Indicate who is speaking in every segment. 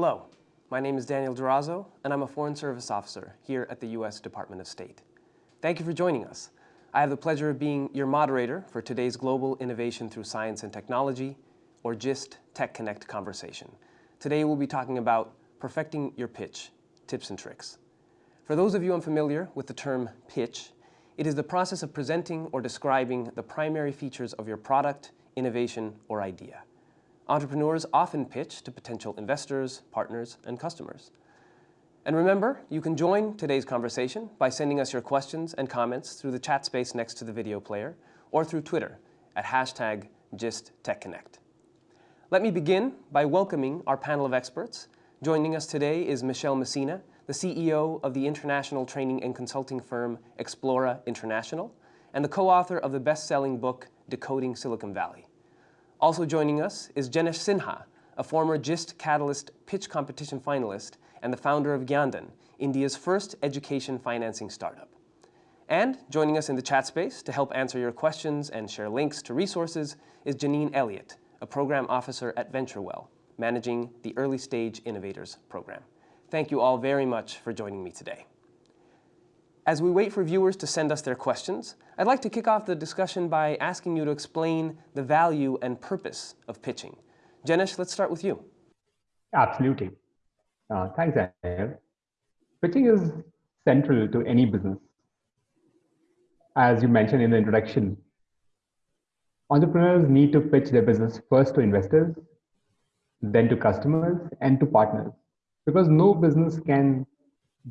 Speaker 1: Hello, my name is Daniel Durazo, and I'm a Foreign Service Officer here at the U.S. Department of State. Thank you for joining us. I have the pleasure of being your moderator for today's Global Innovation Through Science and Technology, or GIST Tech Connect conversation. Today we'll be talking about perfecting your pitch, tips and tricks. For those of you unfamiliar with the term pitch, it is the process of presenting or describing the primary features of your product, innovation, or idea. Entrepreneurs often pitch to potential investors, partners, and customers. And remember, you can join today's conversation by sending us your questions and comments through the chat space next to the video player or through Twitter at hashtag GistTechConnect. Let me begin by welcoming our panel of experts. Joining us today is Michelle Messina, the CEO of the international training and consulting firm Explora International, and the co-author of the best-selling book Decoding Silicon Valley. Also joining us is Janesh Sinha, a former GIST Catalyst pitch competition finalist and the founder of GyanDhan, India's first education financing startup. And joining us in the chat space to help answer your questions and share links to resources is Janine Elliott, a program officer at VentureWell, managing the Early Stage Innovators program. Thank you all very much for joining me today. As we wait for viewers to send us their questions, I'd like to kick off the discussion by asking you to explain the value and purpose of pitching. Janesh, let's start with you.
Speaker 2: Absolutely. Uh, thanks, Daniel. Pitching is central to any business. As you mentioned in the introduction, entrepreneurs need to pitch their business first to investors, then to customers, and to partners because no business can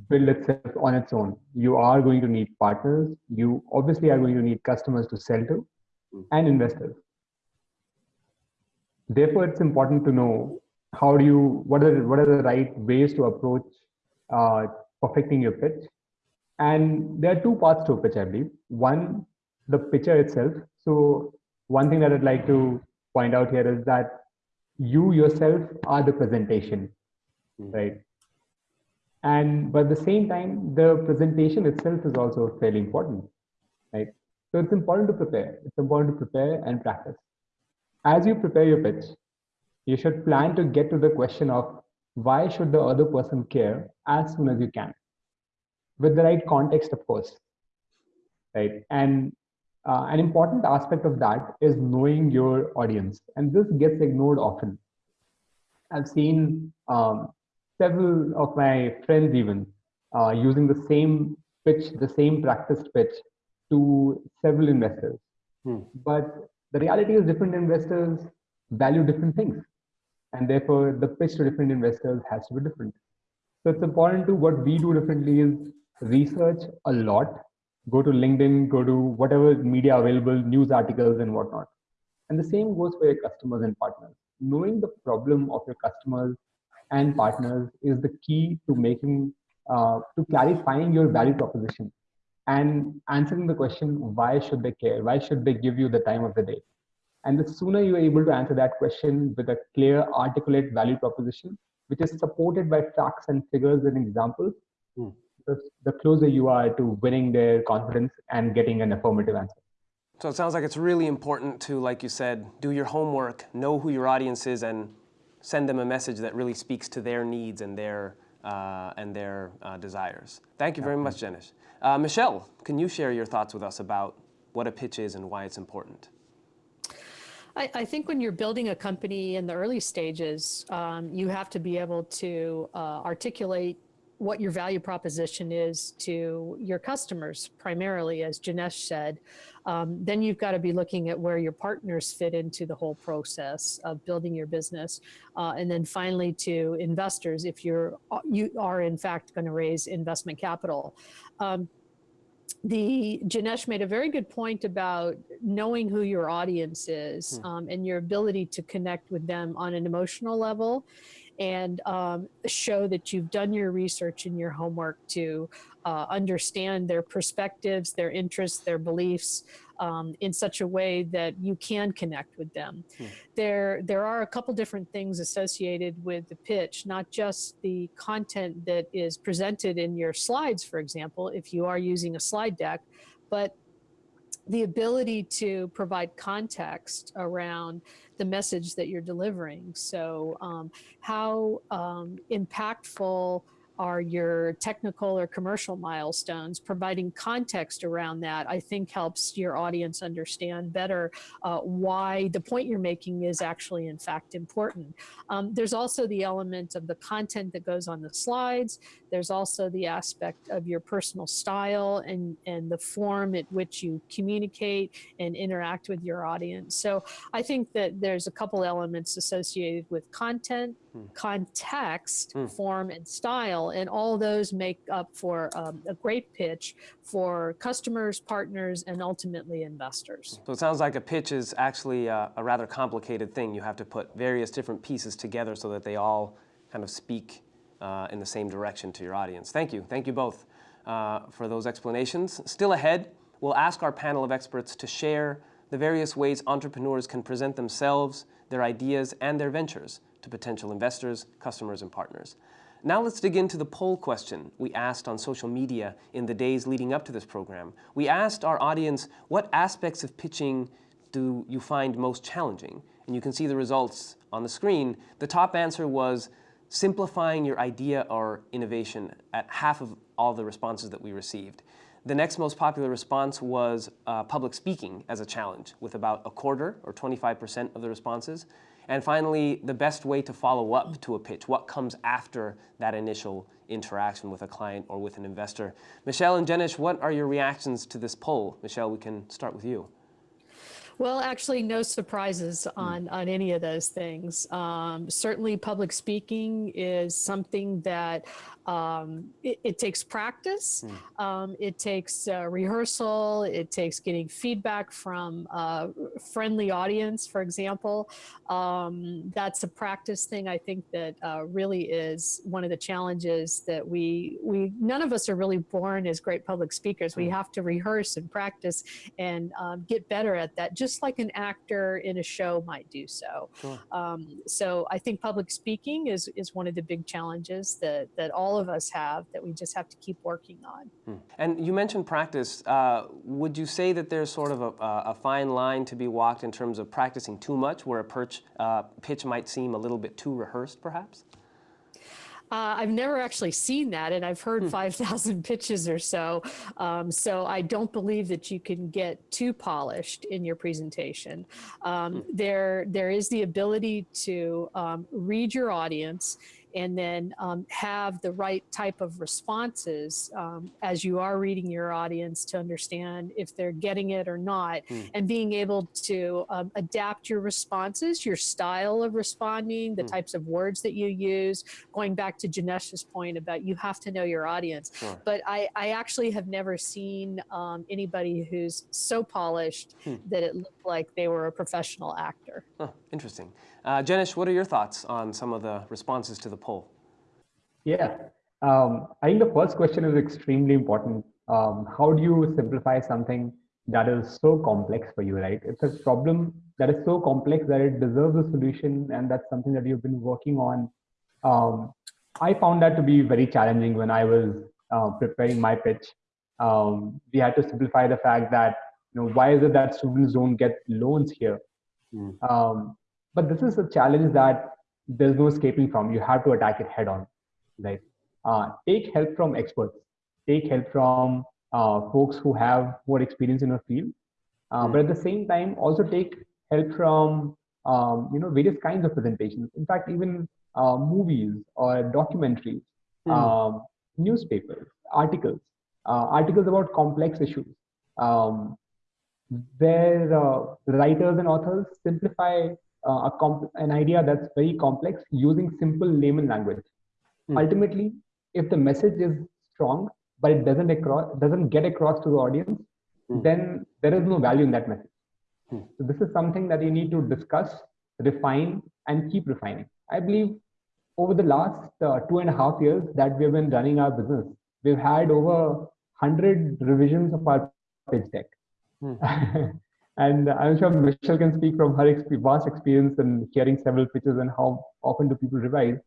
Speaker 2: build itself on its own. You are going to need partners. You obviously are going to need customers to sell to and investors. Therefore, it's important to know how do you, what are, what are the right ways to approach uh, perfecting your pitch. And there are two parts to a pitch, I believe. One, the pitcher itself. So one thing that I'd like to point out here is that you yourself are the presentation Hmm. right? And but at the same time, the presentation itself is also fairly important, right? So it's important to prepare. It's important to prepare and practice. As you prepare your pitch, you should plan to get to the question of why should the other person care as soon as you can, with the right context, of course, right? And uh, an important aspect of that is knowing your audience, and this gets ignored often. I've seen um, several of my friends even uh, using the same pitch, the same practiced pitch to several investors. Hmm. But the reality is different investors value different things. And therefore the pitch to different investors has to be different. So it's important to what we do differently is research a lot, go to LinkedIn, go to whatever media available, news articles and whatnot. And the same goes for your customers and partners. Knowing the problem of your customers and partners is the key to making uh, to clarifying your value proposition and answering the question why should they care? Why should they give you the time of the day? And the sooner you're able to answer that question with a clear articulate value proposition which is supported by facts and figures and examples mm. the, the closer you are to winning their confidence and getting an affirmative answer.
Speaker 1: So it sounds like it's really important to like you said do your homework know who your audience is and send them a message that really speaks to their needs and their, uh, and their uh, desires. Thank you very much, Janesh. Uh, Michelle, can you share your thoughts with us about what a pitch is and why it's important?
Speaker 3: I, I think when you're building a company in the early stages, um, you have to be able to uh, articulate what your value proposition is to your customers, primarily, as Janesh said, um, then you've got to be looking at where your partners fit into the whole process of building your business. Uh, and then finally to investors, if you're, you are in fact going to raise investment capital. Um, the Janesh made a very good point about knowing who your audience is hmm. um, and your ability to connect with them on an emotional level and um, show that you've done your research and your homework to uh, understand their perspectives, their interests, their beliefs um, in such a way that you can connect with them. Hmm. There, there are a couple different things associated with the pitch, not just the content that is presented in your slides, for example, if you are using a slide deck, but the ability to provide context around the message that you're delivering. So um, how um, impactful are your technical or commercial milestones. Providing context around that i think helps your audience understand better uh, why the point you're making is actually in fact important. Um, there's also the element of the content that goes on the slides. There's also the aspect of your personal style and and the form at which you communicate and interact with your audience. So i think that there's a couple elements associated with content context,
Speaker 1: Hmm.
Speaker 3: form, and style, and all those make up for um, a great pitch for customers, partners, and ultimately investors.
Speaker 1: So it sounds like a pitch is actually a, a rather complicated thing. You have to put various different pieces together so that they all kind of speak uh, in the same direction to your audience. Thank you. Thank you both uh, for those explanations. Still ahead, we'll ask our panel of experts to share the various ways entrepreneurs can present themselves, their ideas, and their ventures to potential investors, customers, and partners. Now let's dig into the poll question we asked on social media in the days leading up to this program. We asked our audience, what aspects of pitching do you find most challenging? And you can see the results on the screen. The top answer was simplifying your idea or innovation at half of all the responses that we received. The next most popular response was uh, public speaking as a challenge, with about a quarter or 25% of the responses. And finally, the best way to follow up to a pitch, what comes after that initial interaction with a client or with an investor. Michelle and Jenish, what are your reactions to this poll? Michelle, we can start with you.
Speaker 3: Well, actually, no surprises on, on any of those things. Um, certainly, public speaking is something that um, it, it, takes practice, um, it takes uh, rehearsal, it takes getting feedback from a friendly audience, for example. Um, that's a practice thing. I think that uh, really is one of the challenges that we we none of us are really born as great public speakers. We have to rehearse and practice and um, get better at that, just like an actor in a show might do so. Um, so I think public speaking is is one of the big challenges that that all of us have that we just have to keep working on.
Speaker 1: Hmm. And you mentioned practice. Uh, would you say that there's sort of a, a, fine line to be walked in terms of practicing too much, where a perch, uh, pitch might seem a little bit too rehearsed, perhaps?
Speaker 3: Uh, I've never actually seen that, and I've heard
Speaker 1: Hmm.
Speaker 3: 5,000 pitches or so. Um, so I don't believe that you can get too polished in your presentation. Um, there, there is the ability to um, read your audience and then um, have the right type of responses um, as you are reading your audience to understand if they're getting it or not,
Speaker 1: Mm.
Speaker 3: and being able to um, adapt your responses, your style of responding, the
Speaker 1: Mm.
Speaker 3: types of words that you use. Going back to Janesh's point about you have to know your audience.
Speaker 1: Sure.
Speaker 3: But I, I actually have never seen um, anybody who's so polished
Speaker 1: Hmm.
Speaker 3: that it looked like they were a professional actor.
Speaker 1: Huh, interesting. Uh, Jenish, what are your thoughts on some of the responses to the poll?
Speaker 2: Yeah, um, I think the first question is extremely important. Um, how do you simplify something that is so complex for you, right? It's a problem that is so complex that it deserves a solution, and that's something that you've been working on. Um, I found that to be very challenging when I was uh, preparing my pitch. Um, we had to simplify the fact that, you know, why is it that students don't get loans here?
Speaker 1: Mm.
Speaker 2: But this is a challenge that there's no escaping from. You have to attack it head on right? Uh, take help from experts. Take help from uh, folks who have more experience in a field. Uh,
Speaker 1: Mm.
Speaker 2: But at the same time, also take help from um, you know various kinds of presentations. In fact, even uh, movies or documentaries,
Speaker 1: Mm.
Speaker 2: um, newspapers, articles, uh, articles about complex issues, um, where uh, writers and authors simplify uh, a comp- an idea that's very complex using simple layman language
Speaker 1: Hmm.
Speaker 2: ultimately if the message is strong but it doesn't across doesn't get across to the audience
Speaker 1: Hmm.
Speaker 2: then there is no value in that message
Speaker 1: Hmm.
Speaker 2: so this is something that you need to discuss refine and keep refining i believe over the last uh, two and a half years that we've been running our business we've had over 100 revisions of our pitch deck
Speaker 1: Hmm.
Speaker 2: and i'm sure michelle can speak from her vast experience in hearing several pitches and how often do people revise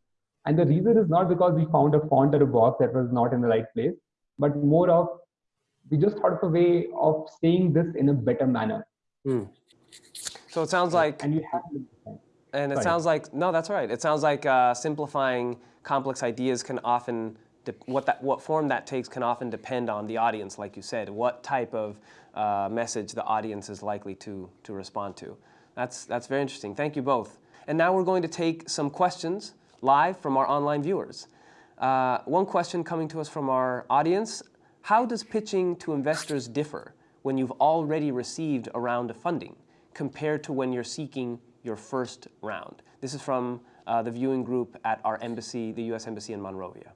Speaker 2: and the reason is not because we found a font or a box that was not in the right place, but more of we just thought of a way of saying this in a better manner.
Speaker 1: Hmm. So it sounds like
Speaker 2: And you have to
Speaker 1: And it
Speaker 2: Sorry.
Speaker 1: sounds like, no, that's right. It sounds like uh, simplifying complex ideas can often, what, that, what form that takes can often depend on the audience, like you said, what type of uh, message the audience is likely to, to respond to. That's, that's very interesting. Thank you both. And now we're going to take some questions live from our online viewers. Uh, one question coming to us from our audience, how does pitching to investors differ when you've already received a round of funding compared to when you're seeking your first round? This is from uh, the viewing group at our embassy, the U.S. Embassy in Monrovia.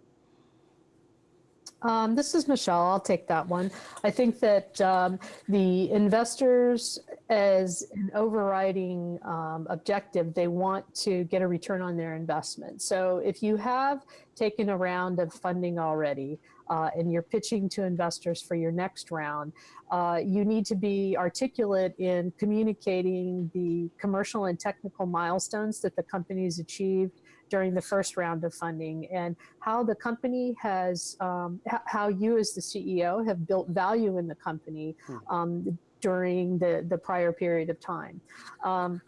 Speaker 3: Um, this is Michelle. I'll take that one. I think that um, the investors, as an overriding um, objective, they want to get a return on their investment. So if you have taken a round of funding already uh, and you're pitching to investors for your next round, uh, you need to be articulate in communicating the commercial and technical milestones that the company's achieved during the first round of funding and how the company has, um, how you as the CEO have built value in the company um, during the, the prior period of time. Um,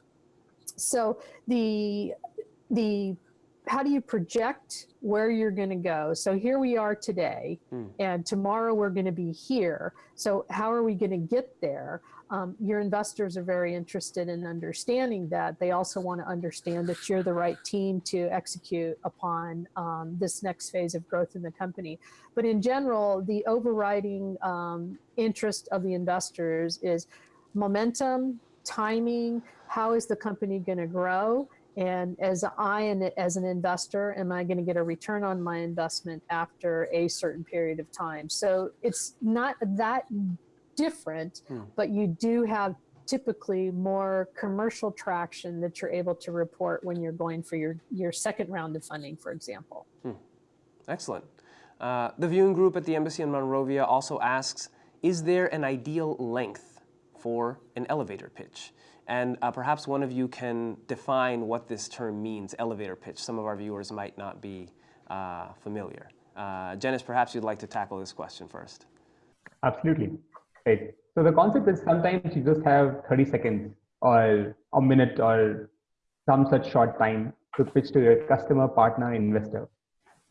Speaker 3: so the, the, how do you project where you're going to go? So here we are today,
Speaker 1: Mm.
Speaker 3: and tomorrow we're going to be here. So how are we going to get there? Um, your investors are very interested in understanding that. They also want to understand that you're the right team to execute upon um, this next phase of growth in the company. But in general, the overriding um, interest of the investors is momentum, timing, how is the company going to grow? And as I, and as an investor, am I going to get a return on my investment after a certain period of time? So it's not that different,
Speaker 1: Hmm.
Speaker 3: but you do have typically more commercial traction that you're able to report when you're going for your, your second round of funding, for example.
Speaker 1: Excellent. Uh, the viewing group at the Embassy in Monrovia also asks, is there an ideal length for an elevator pitch? And uh, perhaps one of you can define what this term means, elevator pitch. Some of our viewers might not be uh, familiar. Uh, Janesh, perhaps you'd like to tackle this question first.
Speaker 2: Absolutely. Right. So the concept is sometimes you just have 30 seconds or a minute or some such short time to pitch to your customer, partner, investor,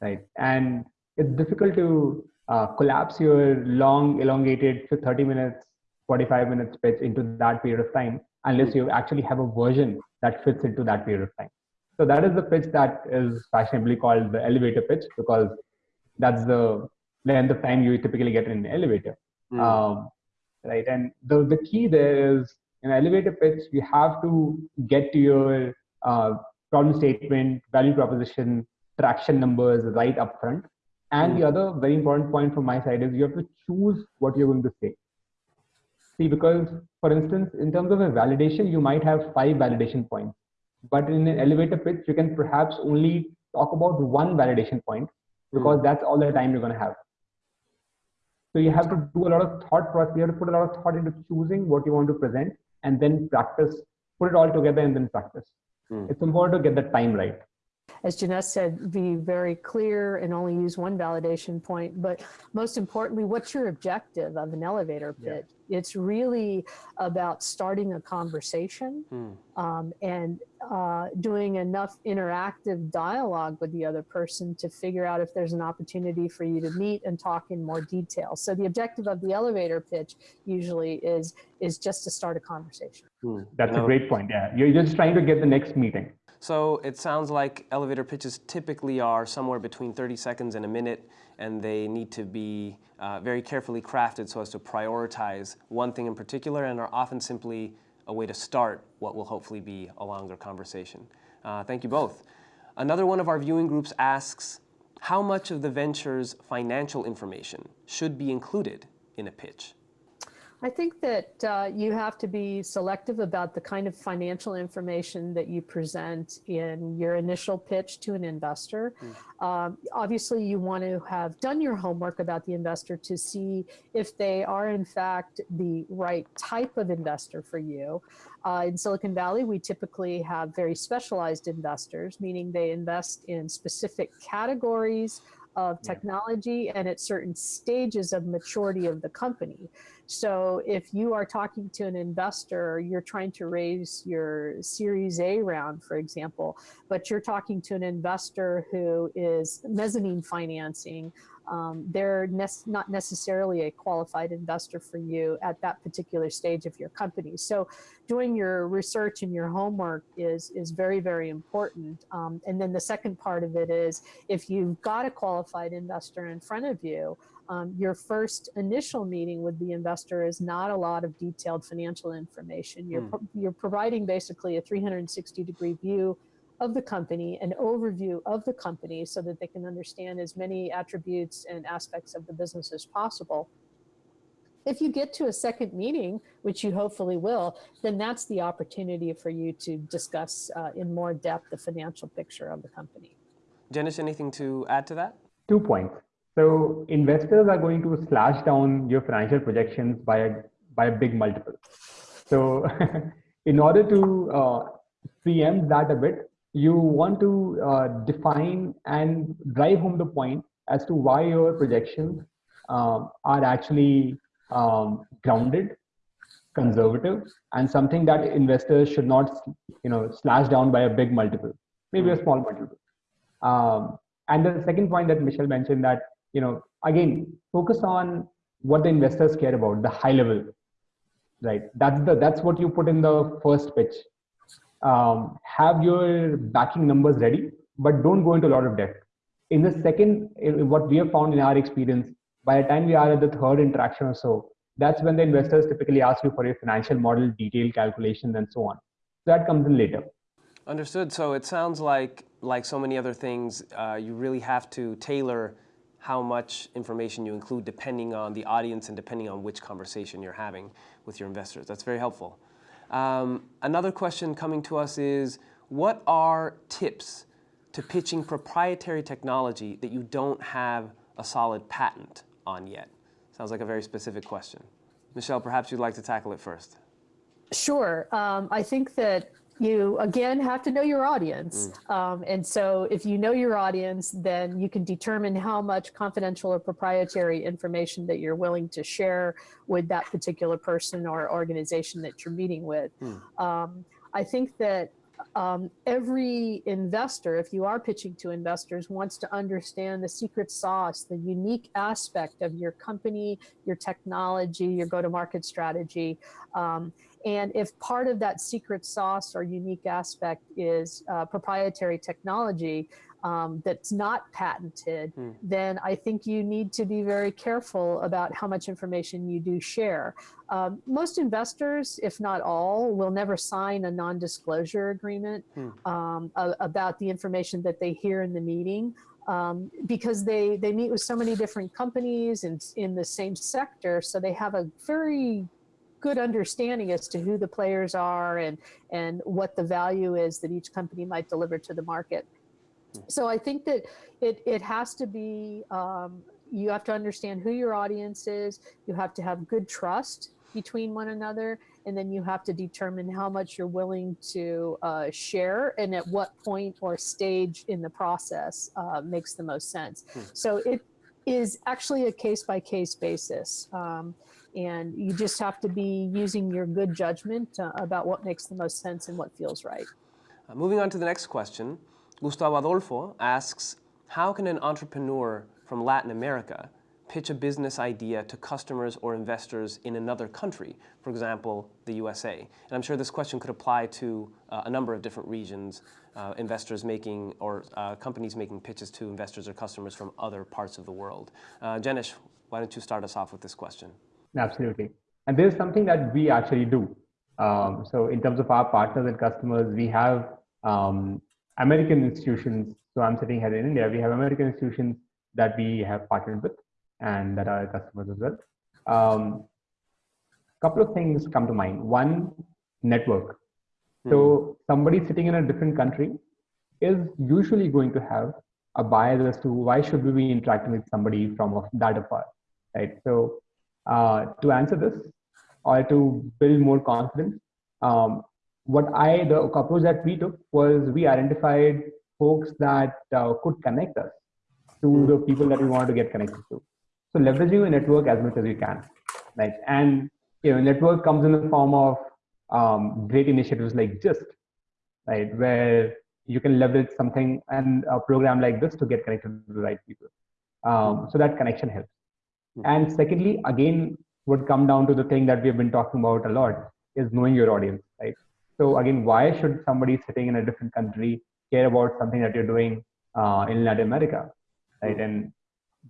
Speaker 2: right? And it's difficult to uh, collapse your long, elongated 30 minutes, 45 minutes pitch into that period of time unless you actually have a version that fits into that period of time. So that is the pitch that is fashionably called the elevator pitch because that's the length of time you typically get in an elevator.
Speaker 1: Mm.
Speaker 2: Um, right. And the, the key there is in elevator pitch, you have to get to your uh, problem statement, value proposition, traction numbers right up front. And the other very important point from my side is you have to choose what you're going to say. See, because for instance, in terms of a validation, you might have five validation points, but in an elevator pitch, you can perhaps only talk about one validation point because that's all the time you're going to have. So you have to do a lot of thought process. You have to put a lot of thought into choosing what you want to present and then practice, put it all together and then practice.
Speaker 1: Mm.
Speaker 2: It's important to get the time right.
Speaker 3: as Janesh said, be very clear and only use one validation point. But most importantly, what's your objective of an elevator
Speaker 2: Yeah.
Speaker 3: Pitch? It's really about starting a conversation
Speaker 1: Hmm.
Speaker 3: um, and uh, doing enough interactive dialogue with the other person to figure out if there's an opportunity for you to meet and talk in more detail. So the objective of the elevator pitch usually is is just to start a conversation.
Speaker 1: Hmm.
Speaker 2: That's a great point. Yeah. You're just trying to get the next meeting.
Speaker 1: So it sounds like elevator pitches typically are somewhere between 30 seconds and a minute, and they need to be uh, very carefully crafted so as to prioritize one thing in particular and are often simply a way to start what will hopefully be a longer conversation. Uh, thank you both. Another one of our viewing groups asks, how much of the venture's financial information should be included in a pitch?
Speaker 3: I think that uh, you have to be selective about the kind of financial information that you present in your initial pitch to an investor. Um, obviously, you want to have done your homework about the investor to see if they are, in fact, the right type of investor for you. Uh, in Silicon Valley, we typically have very specialized investors, meaning they invest in specific categories of
Speaker 2: Yeah.
Speaker 3: technology and at certain stages of maturity of the company. So if you are talking to an investor, you're trying to raise your Series A round, for example, but you're talking to an investor who is mezzanine financing, um, they're ne- not necessarily a qualified investor for you at that particular stage of your company. So doing your research and your homework is, is very, very important. Um, and then the second part of it is if you've got a qualified investor in front of you, um, your first initial meeting with the investor is not a lot of detailed financial information. You're, pro- you're providing basically a 360 degree view of the company, an overview of the company so that they can understand as many attributes and aspects of the business as possible. If you get to a second meeting, which you hopefully will, then that's the opportunity for you to discuss uh, in more depth the financial picture of the company.
Speaker 1: Janish, anything to add to that?
Speaker 2: Two points. So investors are going to slash down your financial projections by a, by a big multiple. So in order to uh, preempt that a bit, you want to uh, define and drive home the point as to why your projections um, are actually um, grounded, conservative, and something that investors should not, you know, slash down by a big multiple, maybe a small multiple. Um, and the second point that Michelle mentioned that, you know, again, focus on what the investors care about, the high level, right? That's the that's what you put in the first pitch. Um, have your backing numbers ready, but don't go into a lot of debt. In the second, what we have found in our experience, by the time we are at the third interaction or so, that's when the investors typically ask you for your financial model, detailed calculations, and so on. So that comes in later.
Speaker 1: Understood. So it sounds like, like so many other things, uh, you really have to tailor how much information you include depending on the audience and depending on which conversation you're having with your investors. That's very helpful. Um, another question coming to us is, what are tips to pitching proprietary technology that you don't have a solid patent on yet? Sounds like a very specific question. Michelle, perhaps you'd like to tackle it first.
Speaker 3: Sure. Um, I think that you again have to know your audience. Mm. Um, and so if you know your audience, then you can determine how much confidential or proprietary information that you're willing to share with that particular person or organization that you're meeting with. Mm. Um, I think that um, every investor, if you are pitching to investors, wants to understand the secret sauce, the unique aspect of your company, your technology, your go-to-market strategy. Um, and if part of that secret sauce or unique aspect is uh, proprietary technology um, that's not patented, hmm. then I think you need to be very careful about how much information you do share. Um, most investors, if not all, will never sign a non-disclosure agreement hmm. um, about the information that they hear in the meeting. Um, because they, they meet with so many different companies and in the same sector, so they have a very good understanding as to who the players are and, and what the value is that each company might deliver to the market. So I think that it, it has to be, um, you have to understand who your audience is, you have to have good trust between one another, and then you have to determine how much you're willing to uh, share and at what point or stage in the process uh, makes the most sense. Hmm. So it is actually a case by case basis. Um, and you just have to be using your good judgment uh, about what makes the most sense and what feels right.
Speaker 1: Uh, moving on to the next question, Gustavo Adolfo asks, how can an entrepreneur from Latin America pitch a business idea to customers or investors in another country, for example, the USA? And I'm sure this question could apply to uh, a number of different regions, uh, investors making or uh, companies making pitches to investors or customers from other parts of the world. Uh, Jenish, why don't you start us off with this question?
Speaker 2: Absolutely. And this is something that we actually do. Um, so in terms of our partners and customers, we have um, American institutions. So I'm sitting here in India. We have American institutions that we have partnered with and that are customers as well. A um, couple of things come to mind. One, network. So somebody sitting in a different country is usually going to have a bias as to why should we be interacting with somebody from that afar, right? So uh, to answer this or to build more confidence. Um, what I, the approach that we took was we identified folks that uh, could connect us to the people that we wanted to get connected to. So leveraging a network as much as we can. right? And you know, network comes in the form of um, great initiatives like GIST, right, where you can leverage something and a program like this to get connected to the right people. Um, so that connection helps. And secondly, again, would come down to the thing that we have been talking about a lot is knowing your audience, right? So again, why should somebody sitting in a different country care about something that you're doing uh, in Latin America, right? And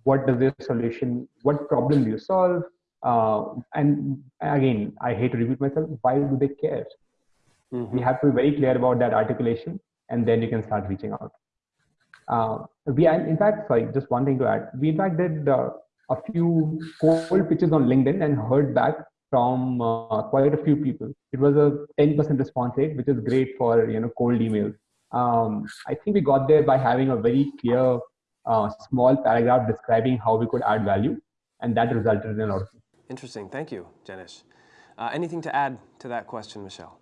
Speaker 2: what does this solution, what problem do you solve? Uh, and again, I hate to repeat myself, why do they care?
Speaker 1: Mhm.
Speaker 2: We have to be very clear about that articulation, and then you can start reaching out. Uh, we, in fact, sorry, just one thing to add. We in fact did uh, a few cold pitches on LinkedIn and heard back from uh, quite a few people. It was a 10% response rate, which is great for you know cold emails. Um, I think we got there by having a very clear, uh, small paragraph describing how we could add value, and that resulted in a lot of.
Speaker 1: Interesting. Thank you, Janish. Uh, anything to add to that question, Michelle?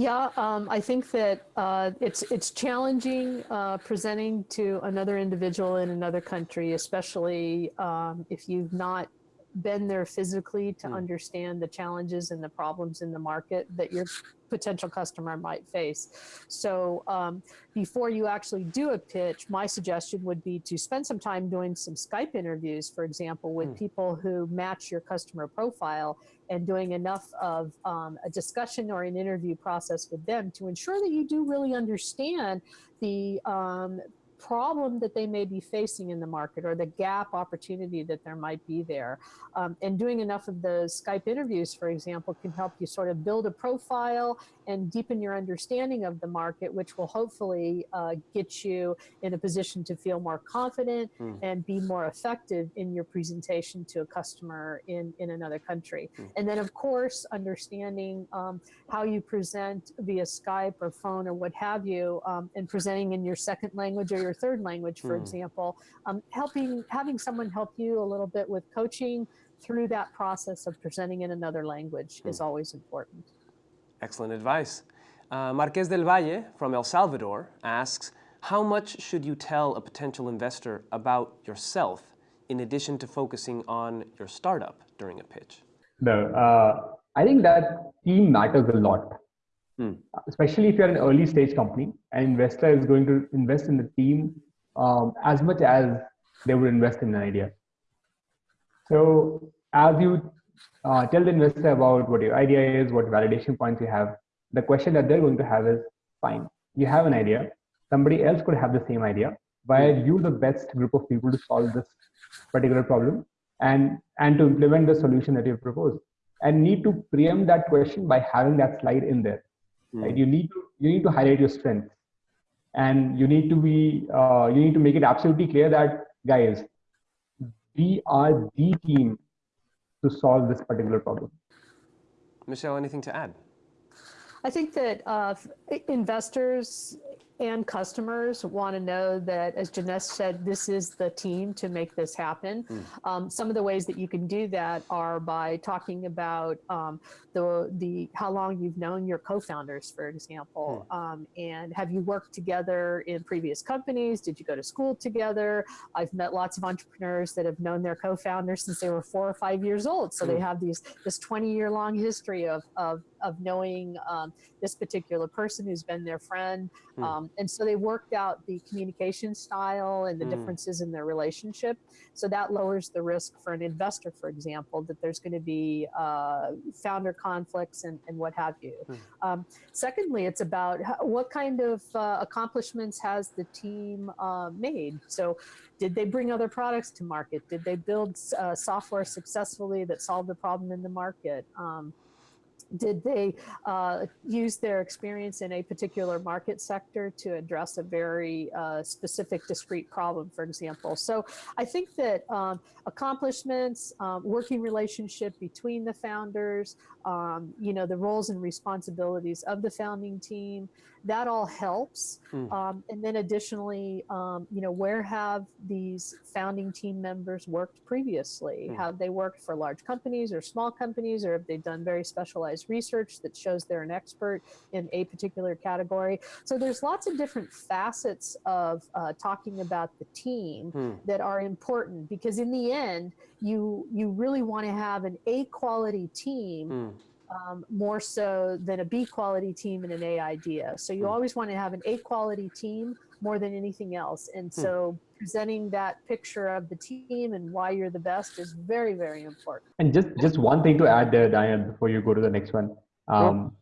Speaker 3: Yeah, um, I think that uh, it's it's challenging uh, presenting to another individual in another country, especially um, if you've not been there physically to
Speaker 1: Hmm.
Speaker 3: understand the challenges and the problems in the market that your potential customer might face. So um, before you actually do a pitch, my suggestion would be to spend some time doing some Skype interviews, for example, with
Speaker 1: Hmm.
Speaker 3: people who match your customer profile and doing enough of um, a discussion or an interview process with them to ensure that you do really understand the um, problem that they may be facing in the market or the gap opportunity that there might be there. Um, and doing enough of those Skype interviews, for example, can help you sort of build a profile and deepen your understanding of the market, which will hopefully uh, get you in a position to feel more confident
Speaker 1: Hmm.
Speaker 3: and be more effective in your presentation to a customer in, in another country.
Speaker 1: Hmm.
Speaker 3: And then, of course, understanding um, how you present via Skype or phone or what have you, um, and presenting in your second language or your third language, for
Speaker 1: Hmm.
Speaker 3: example, um, helping having someone help you a little bit with coaching through that process of presenting in another language is always important.
Speaker 1: Excellent advice. Uh, Marquez del Valle from El Salvador asks, how much should you tell a potential investor about yourself in addition to focusing on your startup during a pitch?
Speaker 2: No, uh, I think that team matters a lot,
Speaker 1: Hmm.
Speaker 2: especially if you're an early stage company. An investor is going to invest in the team um, as much as they would invest in an idea. So as you uh, tell the investor about what your idea is, what validation points you have, the question that they're going to have is, fine, you have an idea. Somebody else could have the same idea. Why are you the best group of people to solve this particular problem and, and to implement the solution that you propose? And need to preempt that question by having that slide in there. Right? You need to you need to highlight your strengths, and you need to be uh, you need to make it absolutely clear that guys, we are the team to solve this particular problem.
Speaker 1: Michelle, anything to add?
Speaker 3: I think that uh, investors and customers want to know that, as Janesh said, this is the team to make this happen. Um, some of the ways that you can do that are by talking about um, the the how long you've known your co-founders, for example, um, and have you worked together in previous companies? Did you go to school together? I've met lots of entrepreneurs that have known their co-founders since they were four or five years old, so they
Speaker 1: Mm.
Speaker 3: have these this 20 year long history of of of knowing um, this particular person who's been their friend.
Speaker 1: Hmm.
Speaker 3: Um, and so they worked out the communication style and the
Speaker 1: Hmm.
Speaker 3: differences in their relationship. So that lowers the risk for an investor, for example, that there's going to be uh, founder conflicts and, and what have you.
Speaker 1: Hmm.
Speaker 3: Um, secondly, it's about how, what kind of uh, accomplishments has the team uh, made. So did they bring other products to market? Did they build uh, software successfully that solved the problem in the market? Um, did they uh, use their experience in a particular market sector to address a very uh, specific discrete problem, for example? So I think that um, accomplishments, um, working relationship between the founders, um, you know, the roles and responsibilities of the founding team, that all helps.
Speaker 1: Mm.
Speaker 3: Um, and then additionally, um, you know, where have these founding team members worked previously?
Speaker 1: Mm.
Speaker 3: Have they worked for large companies or small companies, or have they done very specialized research that shows they're an expert in a particular category? So there's lots of different facets of uh, talking about the team
Speaker 1: Hmm.
Speaker 3: that are important because in the end, you you really want to have an A quality team
Speaker 1: Hmm.
Speaker 3: Um, more so than a B quality team and an A idea. So you
Speaker 1: Hmm.
Speaker 3: always want to have an A quality team more than anything else. And
Speaker 1: Hmm.
Speaker 3: so presenting that picture of the team and why you're the best is very, very important.
Speaker 2: And just just one thing to add there, Diane, before you go to the next one. Um,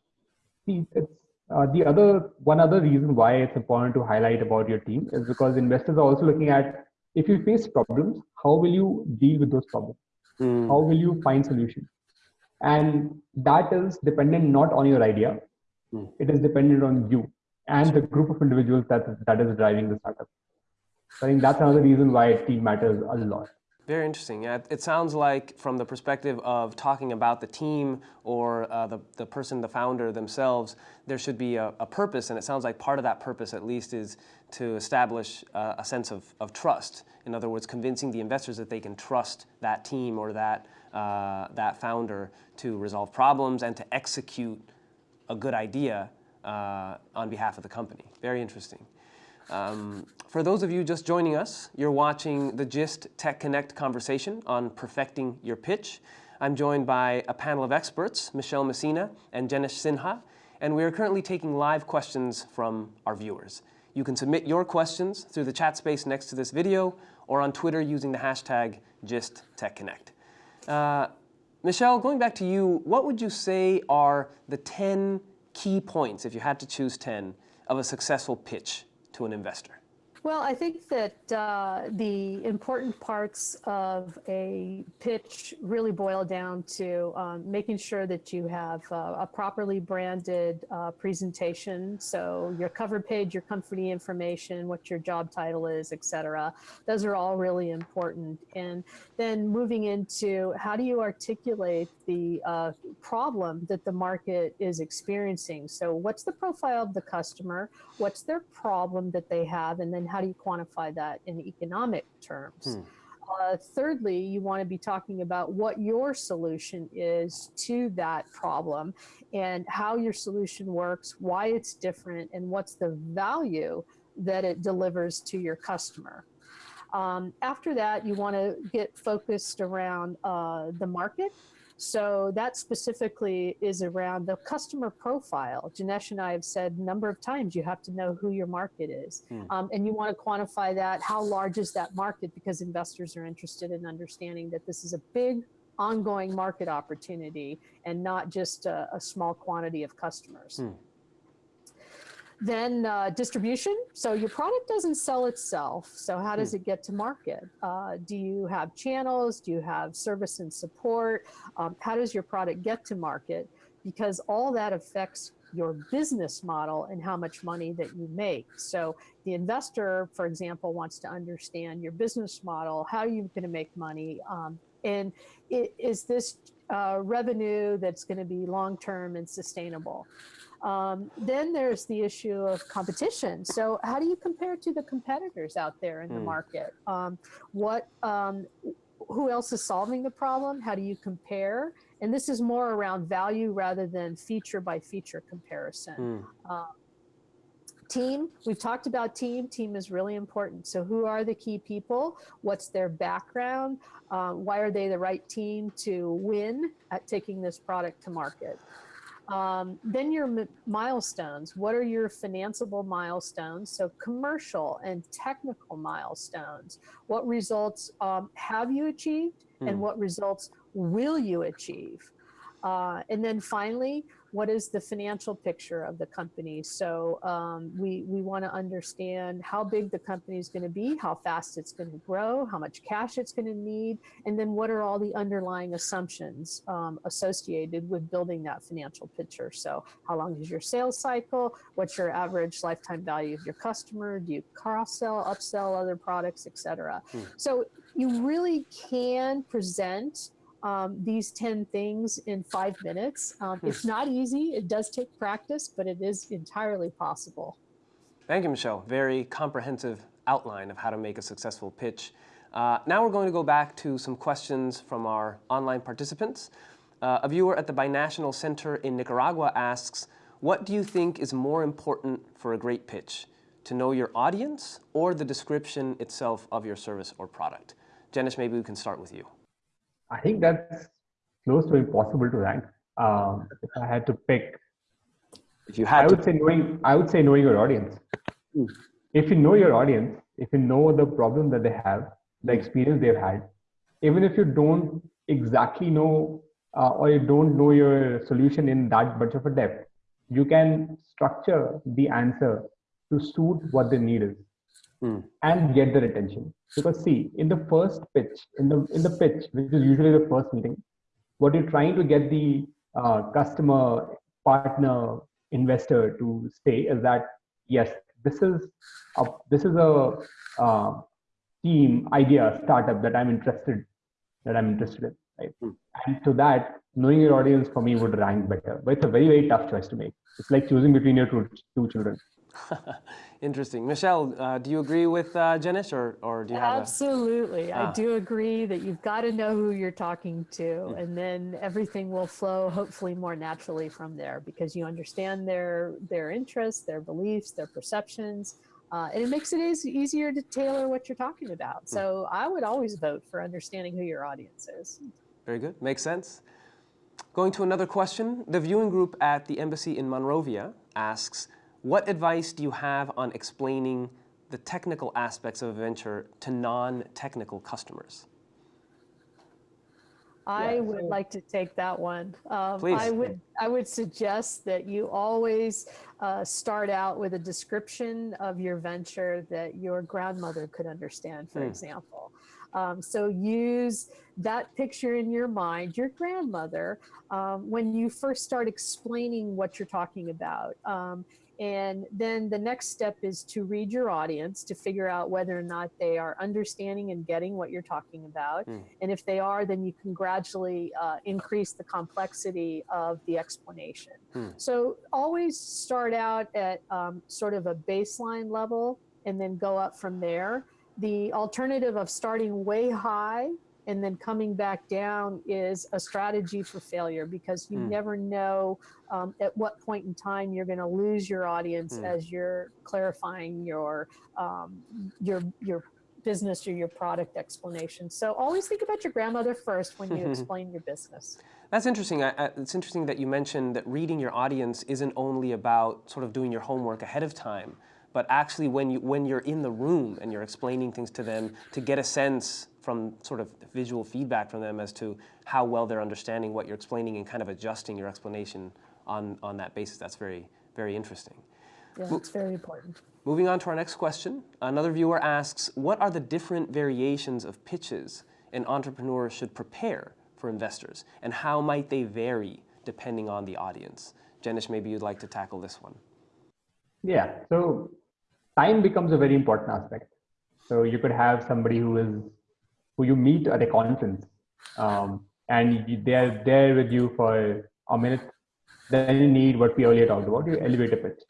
Speaker 2: see, it's, uh, the other one other reason why it's important to highlight about your team is because investors are also looking at if you face problems, how will you deal with those problems?
Speaker 1: Hmm.
Speaker 2: How will you find solutions? And that is dependent not on your idea,
Speaker 1: Hmm.
Speaker 2: it is dependent on you and the group of individuals that that is driving the startup. So I think that's another reason why team matters a lot.
Speaker 1: Very interesting. Yeah, it sounds like from the perspective of talking about the team or uh, the, the person, the founder themselves, there should be a, a purpose. And it sounds like part of that purpose, at least, is to establish uh, a sense of, of trust. In other words, convincing the investors that they can trust that team or that, uh, that founder to resolve problems and to execute a good idea uh, on behalf of the company. Very interesting. Um, for those of you just joining us, you're watching the GIST Tech Connect conversation on perfecting your pitch. I'm joined by a panel of experts, Michelle Messina and Jenish Sinha, and we are currently taking live questions from our viewers. You can submit your questions through the chat space next to this video or on Twitter using the hashtag GISTTechConnect. Uh, Michelle, going back to you, what would you say are the 10 key points, if you had to choose 10, of a successful pitch to an investor?
Speaker 3: Well, I think that uh, the important parts of a pitch really boil down to um, making sure that you have uh, a properly branded uh, presentation. So your cover page, your company information, what your job title is, et cetera. Those are all really important. And then moving into how do you articulate the uh, problem that the market is experiencing? So what's the profile of the customer? What's their problem that they have? And then how do you quantify that in economic terms?
Speaker 1: Hmm.
Speaker 3: Uh, thirdly, you want to be talking about what your solution is to that problem and how your solution works, why it's different, and what's the value that it delivers to your customer. Um, after that, you want to get focused around uh, the market. So that specifically is around the customer profile. Janesh and I have said a number of times you have to know who your market is.
Speaker 1: Hmm.
Speaker 3: Um, and you want to quantify that. How large is that market? Because investors are interested in understanding that this is a big ongoing market opportunity and not just a, a small quantity of customers.
Speaker 1: Hmm.
Speaker 3: Then uh, distribution. So your product doesn't sell itself. So how does it get to market? Uh, do you have channels? Do you have service and support? Um, how does your product get to market? Because all that affects your business model and how much money that you make. So the investor, for example, wants to understand your business model. How are you going to make money? Um, and i- is this uh, revenue that's going to be long-term and sustainable? Um, then there's the issue of competition. So how do you compare to the competitors out there in the
Speaker 1: Hmm.
Speaker 3: market? Um, what, um, who else is solving the problem? How do you compare? And this is more around value rather than feature by feature comparison. Uh, team, we've talked about team. Team is really important. So who are the key people? What's their background? Uh, why are they the right team to win at taking this product to market? Um, then your milestones. What are your financeable milestones? So commercial and technical milestones. What results um, have you achieved
Speaker 1: Hmm.
Speaker 3: and what results will you achieve? Uh, and then finally, what is the financial picture of the company? So um, we, we want to understand how big the company is going to be, how fast it's going to grow, how much cash it's going to need, and then what are all the underlying assumptions um, associated with building that financial picture. So how long is your sales cycle? What's your average lifetime value of your customer? Do you cross-sell, upsell other products, et cetera?
Speaker 1: Hmm.
Speaker 3: So you really can present um, these 10 things in five minutes. Um, it's not easy. It does take practice, but it is entirely possible.
Speaker 1: Thank you, Michelle. Very comprehensive outline of how to make a successful pitch. Uh, now we're going to go back to some questions from our online participants. Uh, a viewer at the Binational Center in Nicaragua asks, what do you think is more important for a great pitch? To know your audience or the description itself of your service or product? Jenish, maybe we can start with you.
Speaker 2: I think that's close to impossible to rank. Um, if I had to pick,
Speaker 1: If you had, I
Speaker 2: would
Speaker 1: to,
Speaker 2: say knowing. I would say knowing your audience.
Speaker 1: Hmm.
Speaker 2: If you know your audience, if you know the problem that they have, the experience they've had, even if you don't exactly know uh, or you don't know your solution in that much of a depth, you can structure the answer to suit what the need is
Speaker 1: Hmm.
Speaker 2: and get their attention. Because see, in the first pitch, in the in the pitch, which is usually the first meeting, what you're trying to get the uh, customer, partner, investor to say is that yes, this is a this is a uh, team idea startup that I'm interested that I'm interested in, right?
Speaker 1: Hmm.
Speaker 2: And to that, knowing your audience for me would rank better. But it's a very very tough choice to make. It's like choosing between your two two children.
Speaker 1: Interesting. Michelle, uh, do you agree with uh, Janesh or, or do you have
Speaker 3: Absolutely.
Speaker 1: Ah.
Speaker 3: I do agree that you've got to know who you're talking to, and then everything will flow hopefully more naturally from there because you understand their their interests, their beliefs, their perceptions, uh, and it makes it eas- easier to tailor what you're talking about. So I would always vote for understanding who your audience is.
Speaker 1: very good, makes sense. Going to another question, the viewing group at the embassy in Monrovia asks, what advice do you have on explaining the technical aspects of a venture to non-technical customers?
Speaker 3: I
Speaker 2: Yeah,
Speaker 3: would like to take that one. Um,
Speaker 1: Please.
Speaker 3: I would I would suggest that you always uh, start out with a description of your venture that your grandmother could understand, for
Speaker 1: Hmm.
Speaker 3: example. Um, so use that picture in your mind, your grandmother, um, when you first start explaining what you're talking about. Um, and then the next step is to read your audience to figure out whether or not they are understanding and getting what you're talking about.
Speaker 1: Hmm.
Speaker 3: And if they are, then you can gradually uh, increase the complexity of the explanation.
Speaker 1: Hmm.
Speaker 3: So always start out at um, sort of a baseline level and then go up from there. The alternative of starting way high and then coming back down is a strategy for failure because you
Speaker 1: Hmm.
Speaker 3: never know um, at what point in time you're going to lose your audience
Speaker 1: Hmm.
Speaker 3: as you're clarifying your um, your your business or your product explanation. So always think about your grandmother first when you explain your business.
Speaker 1: That's interesting. I, I, it's interesting that you mentioned that reading your audience isn't only about sort of doing your homework ahead of time, but actually when you when you're in the room and you're explaining things to them to get a sense from sort of visual feedback from them as to how well they're understanding what you're explaining and kind of adjusting your explanation on on that basis. That's very very interesting.
Speaker 3: Yeah, it's very important.
Speaker 1: Moving on to our next question, another viewer asks, what are the different variations of pitches an entrepreneur should prepare for investors, and how might they vary depending on the audience? Janesh, maybe you'd like to tackle this one.
Speaker 2: Yeah. So time becomes a very important aspect. So you could have somebody who is who you meet at a conference, um, and they are there with you for a minute. Then you need what we earlier talked about, your elevator pitch.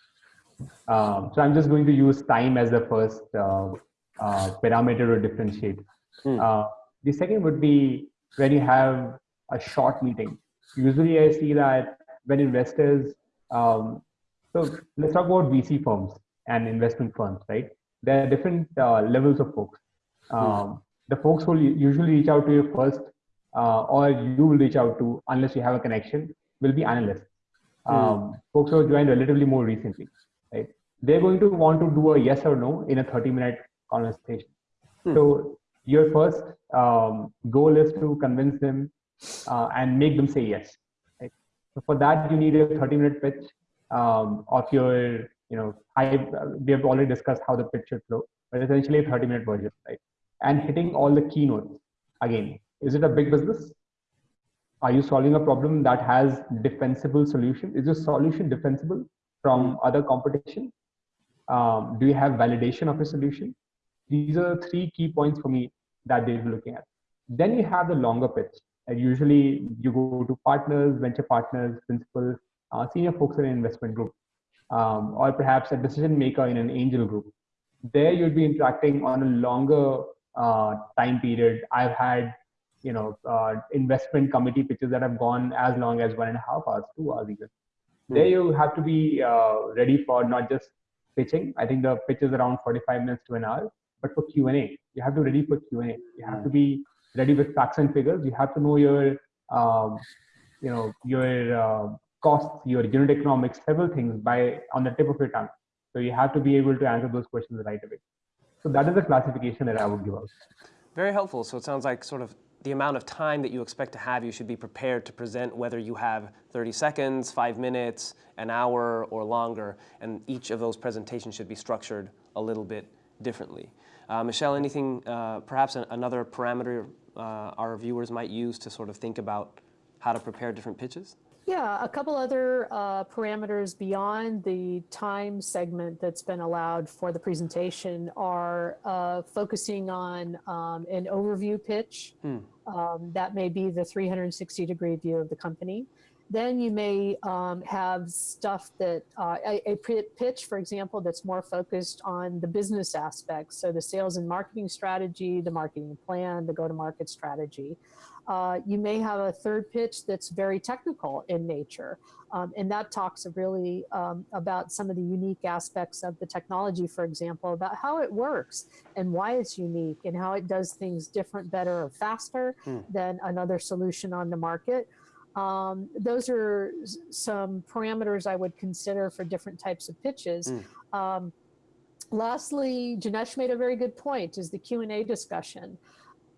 Speaker 2: Um, so I'm just going to use time as the first uh, uh, parameter to differentiate.
Speaker 1: Hmm.
Speaker 2: Uh, the second would be when you have a short meeting. Usually, I see that when investors um, so let's talk about VC firms and investment firms, right? There are different uh, levels of folks. Um, the folks who usually reach out to you first, uh, or you will reach out to unless you have a connection, will be analysts. Um, Folks who have joined relatively more recently, right? They're going to want to do a yes or no in a 30-minute conversation.
Speaker 1: Hmm.
Speaker 2: So your first um, goal is to convince them uh, and make them say yes. Right? So for that, you need a 30-minute pitch um, of your, you know, high, we have already discussed how the pitch should flow, but essentially a 30 minute version, right? And hitting all the keynotes. Again, is it a big business? Are you solving a problem that has defensible solution? Is your solution defensible from other competition? Um, do you have validation of your solution? These are the three key points for me that they'll be looking at. Then you have the longer pitch, And usually you go to partners, venture partners, principals, uh, senior folks in an investment group, um, or perhaps a decision maker in an angel group. There you'd be interacting on a longer uh, time period. I've had, you know, uh, investment committee pitches that have gone as long as one and a half hours, two hours even. There you have to be uh, ready for not just pitching. I think the pitch is around 45 minutes to an hour, but for Q&A, you have to be ready for Q&A. You have to be ready with facts and figures. You have to know your, um, you know, your uh, costs, your unit economics, several things by on the tip of your tongue. So you have to be able to answer those questions right away. So that is the classification that I would give out.
Speaker 1: Very helpful. So it sounds like sort of the amount of time that you expect to have, you should be prepared to present whether you have 30 seconds, five minutes, an hour, or longer. And each of those presentations should be structured a little bit differently. Uh, Michelle, anything, uh, perhaps an, another parameter uh, our viewers might use to sort of think about how to prepare different pitches?
Speaker 3: Yeah, a couple other uh, parameters beyond the time segment that's been allowed for the presentation are uh, focusing on um, an overview pitch.
Speaker 1: Hmm.
Speaker 3: Um, that may be the 360 degree view of the company. Then you may um, have stuff that, uh, a, a pitch, for example, that's more focused on the business aspects. So the sales and marketing strategy, the marketing plan, the go-to-market strategy. Uh, you may have a third pitch that's very technical in nature. Um, and that talks really um, about some of the unique aspects of the technology, for example, about how it works and why it's unique and how it does things different, better, or faster
Speaker 1: Hmm.
Speaker 3: than another solution on the market. Um, those are some parameters I would consider for different types of pitches. Um, lastly, Janesh made a very good point is the Q&A discussion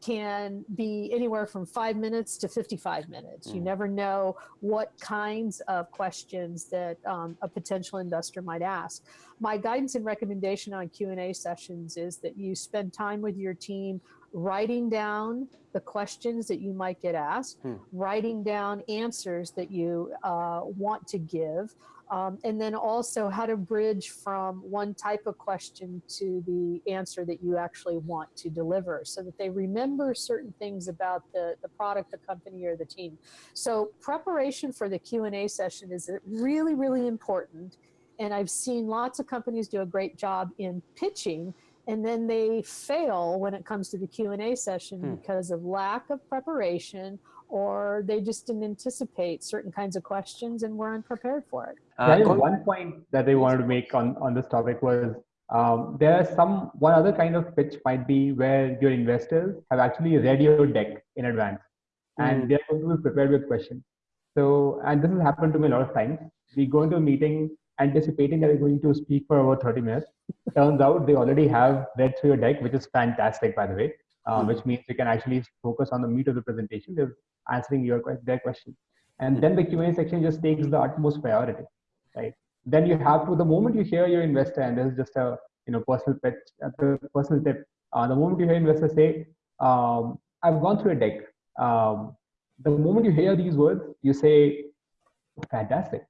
Speaker 3: can be anywhere from five minutes to 55 minutes. You
Speaker 1: Mm.
Speaker 3: never know what kinds of questions that um, a potential investor might ask. My guidance and recommendation on Q&A sessions is that you spend time with your team writing down the questions that you might get asked,
Speaker 1: Hmm.
Speaker 3: writing down answers that you uh, want to give, um, and then also how to bridge from one type of question to the answer that you actually want to deliver so that they remember certain things about the, the product, the company, or the team. So preparation for the Q&A session is really, really important. And I've seen lots of companies do a great job in pitching and then they fail when it comes to the Q&A session
Speaker 1: Hmm.
Speaker 3: because of lack of preparation or they just didn't anticipate certain kinds of questions and were unprepared for it.
Speaker 1: Uh,
Speaker 2: Yeah, one point that I wanted to make on, on this topic was um, there are some one other kind of pitch might be where your investors have actually read your deck in advance and
Speaker 1: Mm.
Speaker 2: they're going to be prepared with questions. So, and this has happened to me a lot of times. We go into a meeting anticipating that we're going to speak for about 30 minutes. Turns out they already have read through your deck, which is fantastic, by the way, uh,
Speaker 1: Mhm.
Speaker 2: which means you can actually focus on the meat of the presentation. They're answering your their question. And then the Q&A section just takes the utmost priority, right? Then you have to, the moment you hear your investor, and this is just a you know personal pitch, uh, personal tip. Uh, the moment you hear investors say, um, "I've gone through a deck," um, the moment you hear these words, you say, "Fantastic!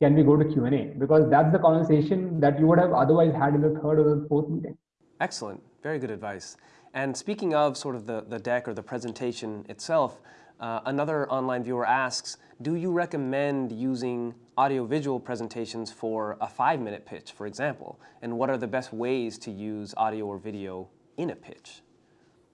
Speaker 2: Can we go to Q and A?" Because that's the conversation that you would have otherwise had in the third or the fourth meeting.
Speaker 1: Excellent. Very good advice. And speaking of sort of the, the deck or the presentation itself, uh, another online viewer asks, do you recommend using audiovisual presentations for a five-minute pitch, for example? And what are the best ways to use audio or video in a pitch?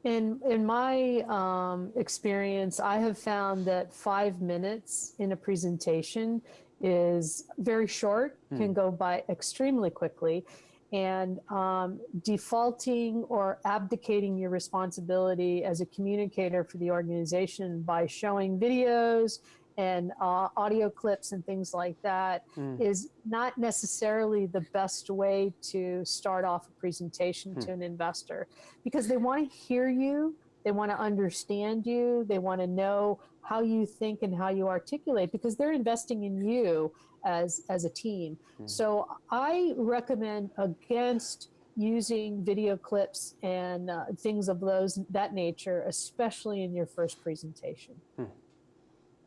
Speaker 3: In, in my um, experience, I have found that five minutes in a presentation is very short, can go by extremely quickly. And um, defaulting or abdicating your responsibility as a communicator for the organization by showing videos and uh, audio clips and things like that is not necessarily the best way to start off a presentation to an investor because they want to hear you, they want to understand you, they want to know how you think and how you articulate because they're investing in you as as a team. So I recommend against using video clips and uh, things of those that nature, especially in your first presentation.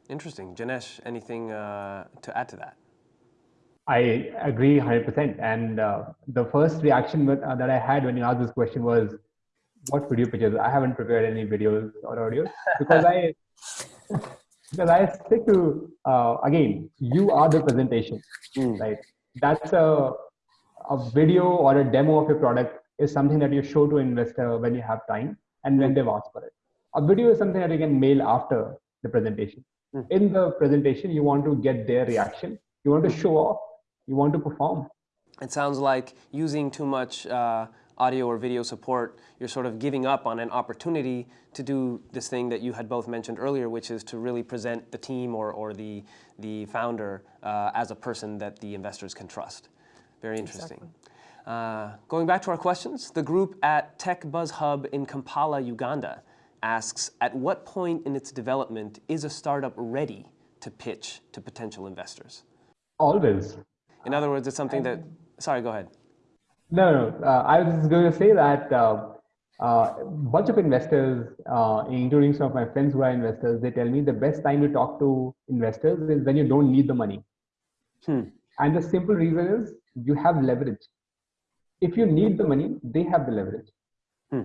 Speaker 1: Interesting. Janesh, anything uh, to add to that?
Speaker 2: I agree 100%. And uh, the first reaction with, uh, that I had when you asked this question was, what video pitches? I haven't prepared any videos or audio because I, because I stick to uh, again, you are the presentation,
Speaker 1: Mm.
Speaker 2: right? That's a a video or a demo of your product is something that you show to investor when you have time and when they've asked for it. A video is something that you can mail after the presentation.
Speaker 1: Mm.
Speaker 2: In the presentation, you want to get their reaction. You want to show off. You want to perform.
Speaker 1: It sounds like using too much uh, audio or video support, you're sort of giving up on an opportunity to do this thing that you had both mentioned earlier, which is to really present the team or, or the, the founder uh, as a person that the investors can trust. Very interesting. Uh, going back to our questions, the group at Tech Buzz Hub in Kampala, Uganda asks, at what point in its development is a startup ready to pitch to potential investors?
Speaker 2: Always.
Speaker 1: In other words, it's something that, sorry, go ahead.
Speaker 2: No, no. Uh, I was just going to say that uh, uh, bunch of investors, uh, including some of my friends who are investors, they tell me the best time to talk to investors is when you don't need the money.
Speaker 1: Hmm.
Speaker 2: And the simple reason is you have leverage. If you need the money, they have the leverage.
Speaker 1: Hmm.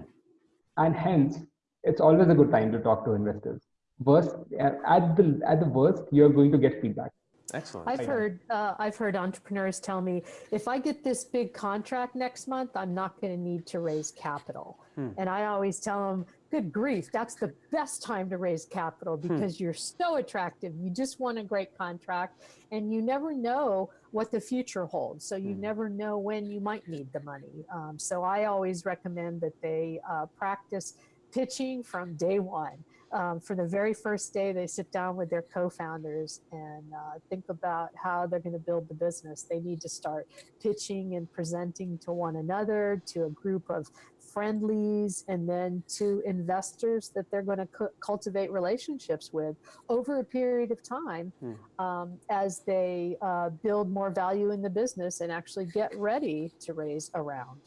Speaker 2: And hence, it's always a good time to talk to investors. Worst, at the at the worst, you're going to get feedback.
Speaker 1: Excellent.
Speaker 3: I've heard uh, I've heard entrepreneurs tell me if I get this big contract next month, I'm not going to need to raise capital.
Speaker 1: Hmm.
Speaker 3: And I always tell them, "Good grief, that's the best time to raise capital because you're so attractive. You just won a great contract, and you never know what the future holds. So you
Speaker 1: Hmm.
Speaker 3: never know when you might need the money. Um, so I always recommend that they uh, practice pitching from day one um, for the very first day they sit down with their co-founders and uh, think about how they're going to build the business they need to start pitching and presenting to one another to a group of friendlies and then to investors that they're going to cu- cultivate relationships with over a period of time
Speaker 1: Hmm.
Speaker 3: um, as they uh, build more value in the business and actually get ready to raise a round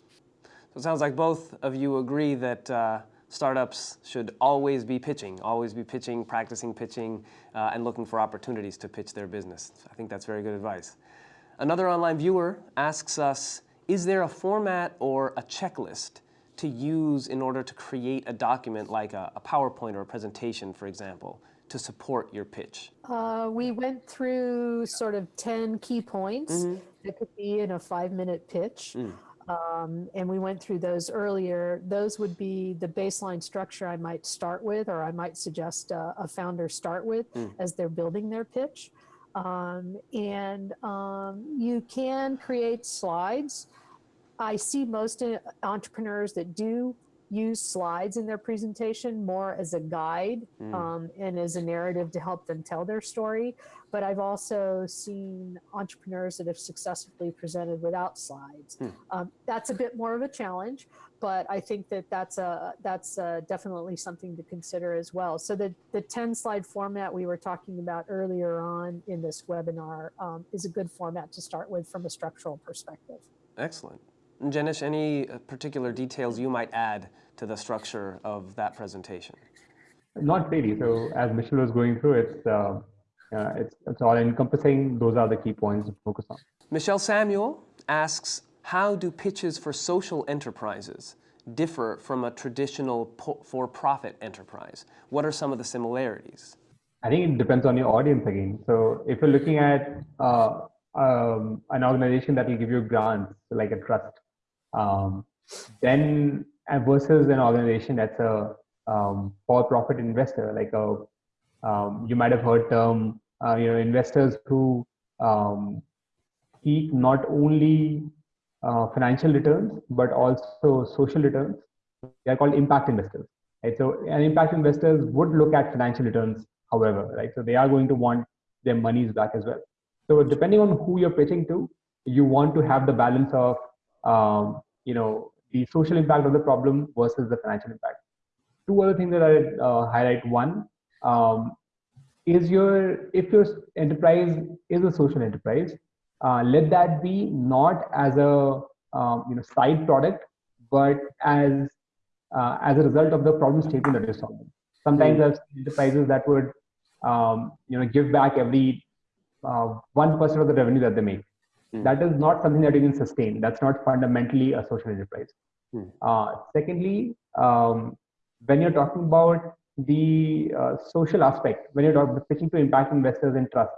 Speaker 1: So it sounds like both of you agree that uh, startups should always be pitching, always be pitching, practicing pitching, uh, and looking for opportunities to pitch their business. I think that's very good advice. Another online viewer asks us, is there a format or a checklist to use in order to create a document like a, a PowerPoint or a presentation, for example, to support your pitch?
Speaker 3: Uh, we went through sort of 10 key points that could be in a five minute pitch. Um, and we went through those earlier. Those would be the baseline structure I might start with, or I might suggest uh, a founder start with as they're building their pitch. Um, and um, you can create slides. I see most uh, entrepreneurs that do use slides in their presentation more as a guide um, and as a narrative to help them tell their story. But I've also seen entrepreneurs that have successfully presented without slides. Um, that's a bit more of a challenge, but I think that that's a that's uh definitely something to consider as well. So the the 10 slide format we were talking about earlier on in this webinar um, is a good format to start with from a structural perspective.
Speaker 1: Excellent. And Janesh, any uh, particular details you might add to the structure of that presentation?
Speaker 2: Not really. So as Michelle was going through, it's uh, uh, it's it's all encompassing. Those are the key points to focus on.
Speaker 1: Michelle Samuel asks, how do pitches for social enterprises differ from a traditional for-profit enterprise? What are some of the similarities?
Speaker 2: I think it depends on your audience again. So if you're looking at uh, um, an organization that will give you grants, like a trust, um, then versus an organization that's a um, for-profit investor, like a um, you might have heard term, uh, you know, investors who um, seek not only uh, financial returns but also social returns. They are called impact investors. Right? So, and impact investors would look at financial returns, however, right? So they are going to want their monies back as well. So depending on who you're pitching to, you want to have the balance of, um, you know, the social impact of the problem versus the financial impact. Two other things that I uh, highlight. One um, is your if your enterprise is a social enterprise, uh, let that be not as a um, you know side product, but as uh, as a result of the problem statement that you're solving. Sometimes there's enterprises that would um, you know give back every uh, one percent of the revenue that they make. That is not something that you can sustain. That's not fundamentally a social enterprise. Uh, secondly, um, when you're talking about the uh, social aspect, when you're talking, pitching to impact investors and trust,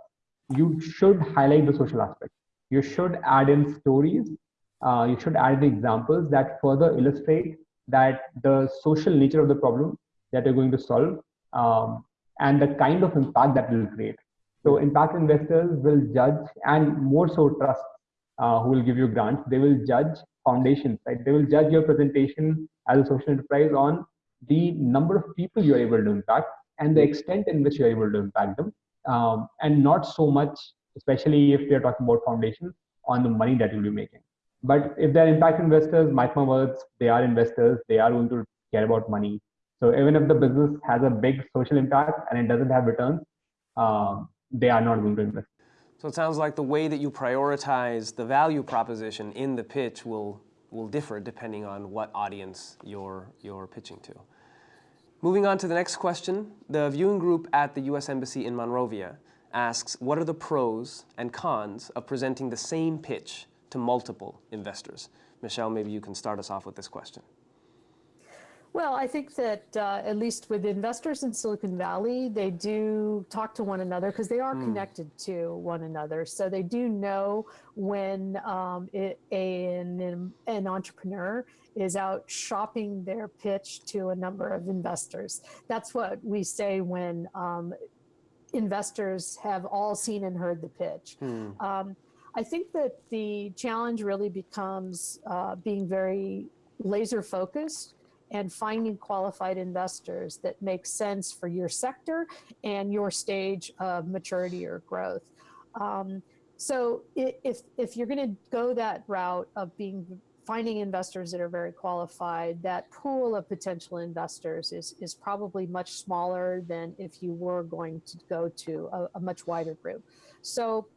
Speaker 2: you should highlight the social aspect. You should add in stories. Uh, you should add the examples that further illustrate that the social nature of the problem that you're going to solve um, and the kind of impact that will create. So impact investors will judge and more so trust uh, who will give you grants. They will judge foundations, right? They will judge your presentation as a social enterprise on the number of people you're able to impact and the extent in which you're able to impact them. Um, and not so much, especially if we are talking about foundations, on the money that you'll be making. But if they're impact investors, mark my words, they are investors, they are going to care about money. So even if the business has a big social impact and it doesn't have returns, um, they are not going to invest.
Speaker 1: So it sounds like the way that you prioritize the value proposition in the pitch will, will differ depending on what audience you're, you're pitching to. Moving on to the next question, the viewing group at the U.S. Embassy in Monrovia asks, what are the pros and cons of presenting the same pitch to multiple investors? Michelle, maybe you can start us off with this question.
Speaker 3: Well, I think that uh, at least with investors in Silicon Valley, they do talk to one another because they are mm. connected to one another. So they do know when um, it, an, an entrepreneur is out shopping their pitch to a number of investors. That's what we say when um, investors have all seen and heard the pitch. Mm. Um, I think that the challenge really becomes uh, being very laser focused and finding qualified investors that make sense for your sector and your stage of maturity or growth. Um, so if, if you're going to go that route of being finding investors that are very qualified, that pool of potential investors is, is probably much smaller than if you were going to go to a, a much wider group. So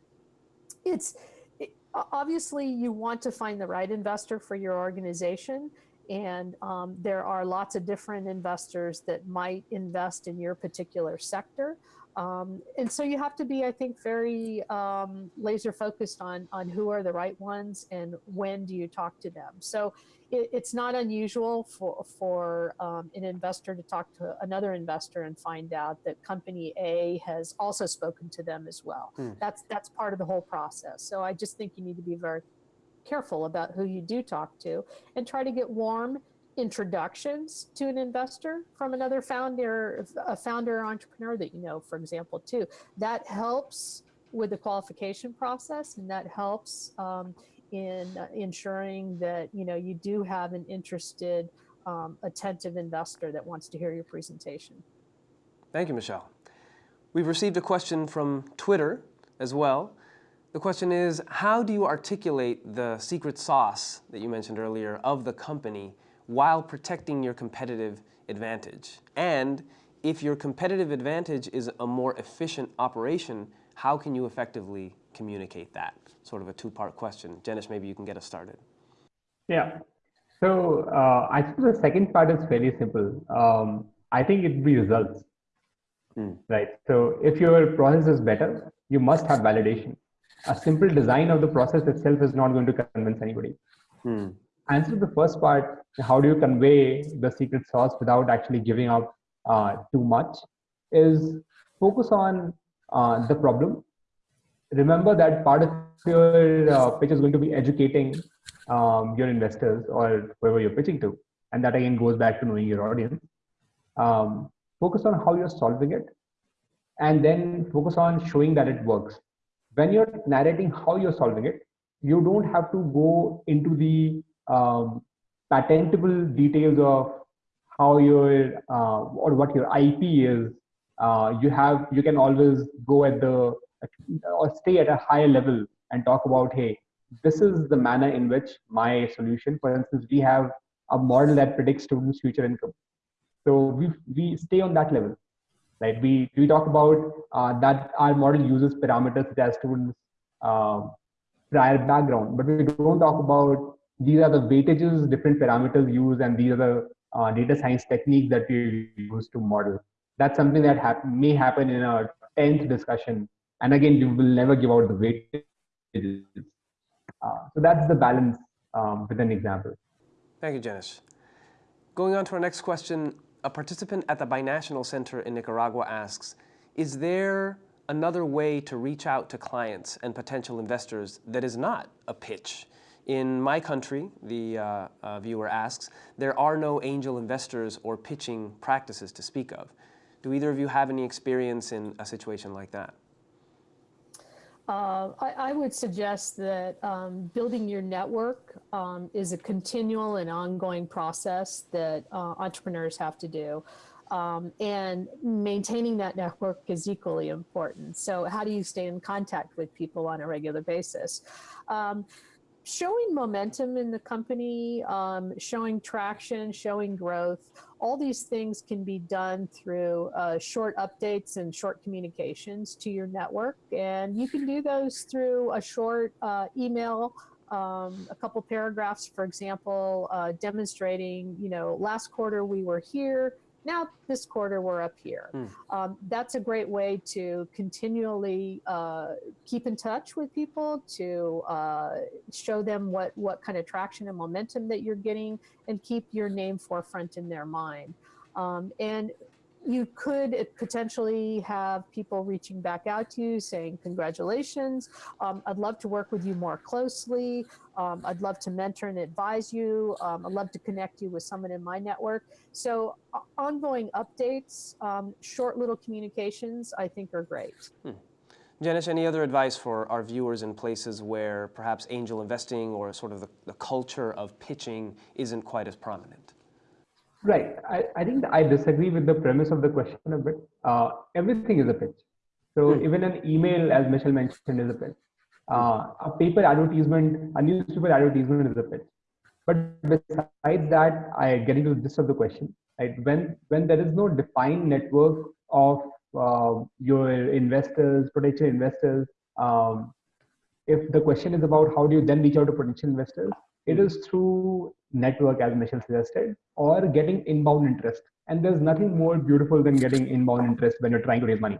Speaker 3: it's it, obviously you want to find the right investor for your organization and um, there are lots of different investors that might invest in your particular sector. Um, and so you have to be, I think, very um, laser focused on, on who are the right ones and when do you talk to them. So it, it's not unusual for, for um, an investor to talk to another investor and find out that company A has also spoken to them as well. Hmm. That's, that's part of the whole process. So I just think you need to be very careful about who you do talk to and try to get warm introductions to an investor from another founder, a founder or entrepreneur that you know, for example, too. That helps with the qualification process and that helps um, in uh, ensuring that, you know, you do have an interested, um, attentive investor that wants to hear your presentation.
Speaker 1: Thank you, Michelle. We've received a question from Twitter as well. The question is, how do you articulate the secret sauce that you mentioned earlier of the company while protecting your competitive advantage? And if your competitive advantage is a more efficient operation, how can you effectively communicate that? Sort of a two-part question. Janesh, maybe you can get us started.
Speaker 2: Yeah. So uh, I think the second part is fairly simple. Um, I think it would be results, mm. right? So if your process is better, you must have validation a simple design of the process itself is not going to convince anybody. Hmm. Answer the first part, how do you convey the secret sauce without actually giving up uh, too much, is focus on uh, the problem. Remember that part of your uh, pitch is going to be educating um, your investors or whoever you're pitching to. And that again goes back to knowing your audience. Um, focus on how you're solving it and then focus on showing that it works when you're narrating how you're solving it, you don't have to go into the um, patentable details of how your uh, or what your IP is. Uh, you have you can always go at the or stay at a higher level and talk about hey, this is the manner in which my solution. For instance, we have a model that predicts students' future income. So we we stay on that level right? We, we talk about uh, that our model uses parameters such as students' uh, prior background, but we don't talk about these are the weightages different parameters use and these are the uh, data science techniques that we use to model. That's something that hap may happen in a 10th discussion. And again, you will never give out the weightages. Uh, so that's the balance um, with an example.
Speaker 1: Thank you, Janesh. Going on to our next question, a participant at the Binational Center in Nicaragua asks, is there another way to reach out to clients and potential investors that is not a pitch? In my country, the uh, uh, viewer asks, there are no angel investors or pitching practices to speak of. Do either of you have any experience in a situation like that?
Speaker 3: Uh, I, I, would suggest that um, building your network um, is a continual and ongoing process that uh, entrepreneurs have to do. Um, and maintaining that network is equally important. So how do you stay in contact with people on a regular basis? Um, showing momentum in the company, um, showing traction, showing growth, all these things can be done through uh, short updates and short communications to your network. And you can do those through a short uh, email, um, a couple paragraphs, for example, uh, demonstrating, you know, last quarter we were here, now this quarter we're up here. Mm. Um, that's a great way to continually uh, keep in touch with people, to uh, show them what, what kind of traction and momentum that you're getting and keep your name forefront in their mind. Um, and you could potentially have people reaching back out to you saying, congratulations, um, I'd love to work with you more closely. Um, I'd love to mentor and advise you. Um, I'd love to connect you with someone in my network. So uh, ongoing updates, um, short little communications, I think are great. Hmm.
Speaker 1: Janesh, any other advice for our viewers in places where perhaps angel investing or sort of the, the culture of pitching isn't quite as prominent?
Speaker 2: Right. I, I think I disagree with the premise of the question a bit. Uh, everything is a pitch. So hmm. even an email, as Michelle mentioned, is a pitch. Uh, a paper advertisement, a newspaper advertisement is a pitch. But besides that, I get into the gist of the question. Right? When when there is no defined network of uh, your investors, potential investors, um, if the question is about how do you then reach out to potential investors, it is through network, as Michelle suggested, or getting inbound interest. And there's nothing more beautiful than getting inbound interest when you're trying to raise money,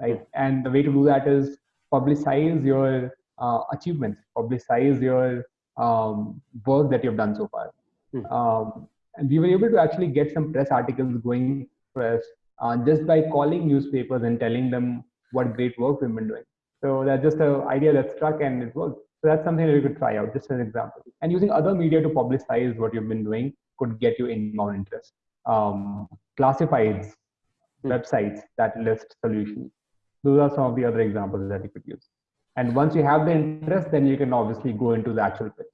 Speaker 2: right? And the way to do that is publicize your uh, achievements, publicize your um, work that you've done so far. Hmm. Um, and we were able to actually get some press articles going press uh, just by calling newspapers and telling them what great work we've been doing. So that's just an idea that struck and it worked. So that's something that you could try out, just as an example. And using other media to publicize what you've been doing could get you inbound interest. Um, classifieds, hmm. websites that list solutions. Those are some of the other examples that you could use. And once you have the interest, then you can obviously go into the actual pitch.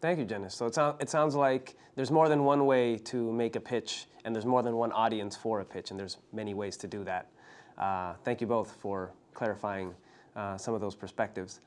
Speaker 1: Thank you, Janesh. So it, so it sounds like there's more than one way to make a pitch, and there's more than one audience for a pitch, and there's many ways to do that. Uh, thank you both for clarifying uh, some of those perspectives.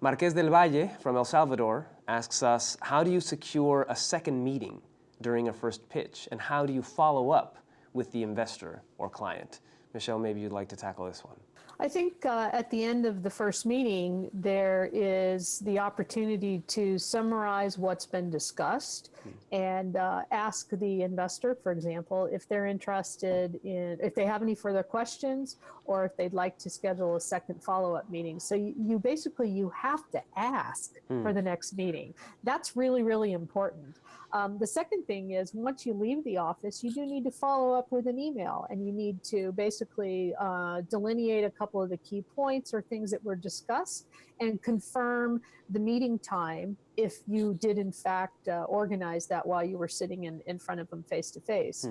Speaker 1: Marquez del Valle from El Salvador asks us, how do you secure a second meeting during a first pitch? And how do you follow up with the investor or client? Michelle, maybe you'd like to tackle this one.
Speaker 3: I think uh, at the end of the first meeting, there is the opportunity to summarize what's been discussed hmm. and uh, ask the investor, for example, if they're interested in, if they have any further questions or if they'd like to schedule a second follow-up meeting. So you, you, basically, you have to ask hmm. for the next meeting. That's really, really important. Um, the second thing is once you leave the office, you do need to follow up with an email and you need to basically uh, delineate a couple of the key points or things that were discussed and confirm the meeting time if you did in fact uh, organize that while you were sitting in, in front of them face to face.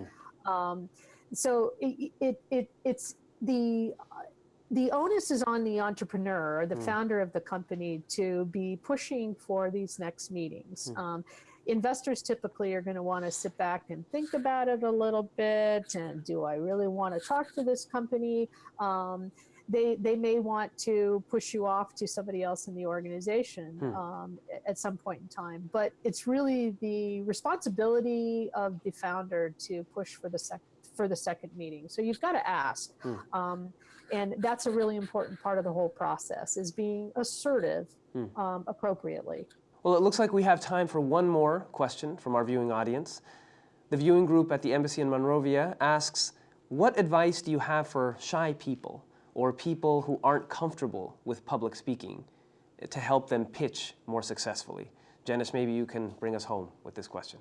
Speaker 3: Hmm. Um, so it, it, it, it's the the onus is on the entrepreneur or the mm. founder of the company to be pushing for these next meetings. Mm. Um, investors typically are going to want to sit back and think about it a little bit. And do I really want to talk to this company? Um, they, they may want to push you off to somebody else in the organization hmm. um, at some point in time. But it's really the responsibility of the founder to push for the second for the second meeting. So you've got to ask. Hmm. Um, and that's a really important part of the whole process is being assertive hmm. um, appropriately.
Speaker 1: Well, it looks like we have time for one more question from our viewing audience. The viewing group at the Embassy in Monrovia asks, what advice do you have for shy people or people who aren't comfortable with public speaking to help them pitch more successfully? Janesh, maybe you can bring us home with this question.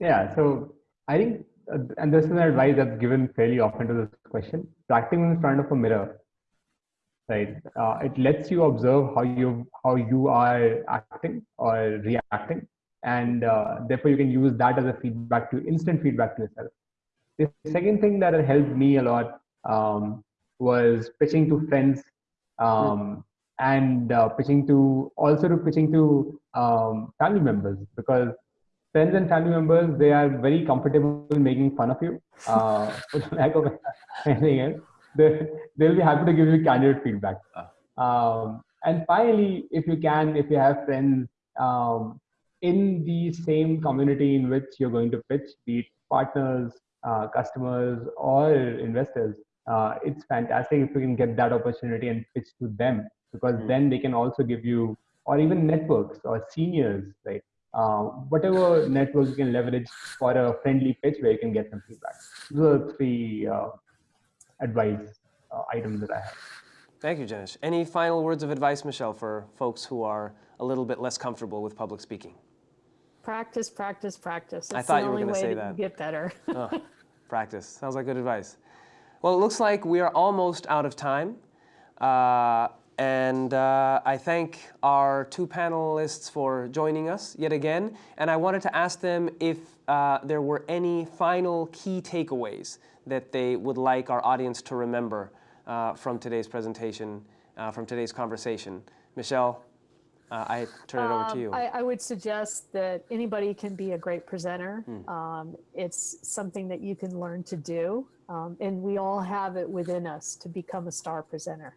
Speaker 2: Yeah, so I think uh, and this is an advice that's given fairly often to this question, practicing in front of a mirror, right? Uh, it lets you observe how you how you are acting or reacting, and uh, therefore you can use that as a feedback to instant feedback to yourself. The second thing that helped me a lot um, was pitching to friends um, and uh, pitching to also to pitching to um, family members because friends and family members they are very comfortable making fun of you uh, lack of anything else. They, they'll be happy to give you candid feedback. Um, and finally, if you can, if you have friends um, in the same community in which you're going to pitch, be it partners, uh, customers, or investors, uh, it's fantastic if you can get that opportunity and pitch to them because
Speaker 1: Mm.
Speaker 2: then they can also give you, or even networks or seniors, right? Uh, whatever network you can leverage for a friendly pitch where you can get some feedback. Those are three uh, advice uh, items that I have.
Speaker 1: Thank you, Janesh. Any final words of advice, Michelle, for folks who are a little bit less comfortable with public speaking?
Speaker 3: Practice, practice, practice.
Speaker 1: I thought
Speaker 3: the
Speaker 1: you were
Speaker 3: only
Speaker 1: gonna say
Speaker 3: that
Speaker 1: that.
Speaker 3: Get better.
Speaker 1: Oh, practice. Sounds like good advice. Well, it looks like we are almost out of time. Uh, and uh, I thank our two panelists for joining us yet again. And I wanted to ask them if uh, there were any final key takeaways that they would like our audience to remember uh, from today's presentation, uh, from today's conversation. Michelle, uh, I turn it over to
Speaker 3: Um,
Speaker 1: you.
Speaker 3: I, I would suggest that anybody can be a great presenter.
Speaker 1: Hmm.
Speaker 3: Um, it's something that you can learn to do. Um, and we all have it within us to become a star presenter.